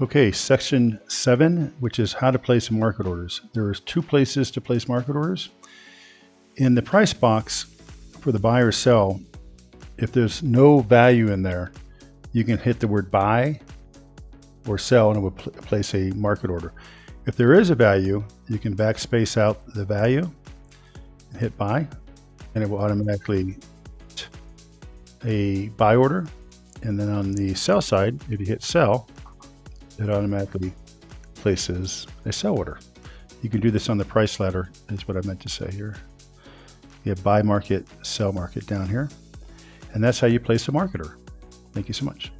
Okay, section seven, which is how to place market orders. There's two places to place market orders. In the price box for the buy or sell, if there's no value in there, you can hit the word buy or sell and it will pl place a market order. If there is a value, you can backspace out the value, hit buy, and it will automatically a buy order. And then on the sell side, if you hit sell, it automatically places a sell order. You can do this on the price ladder is what I meant to say here. You have buy market, sell market down here. And that's how you place a marketer. Thank you so much.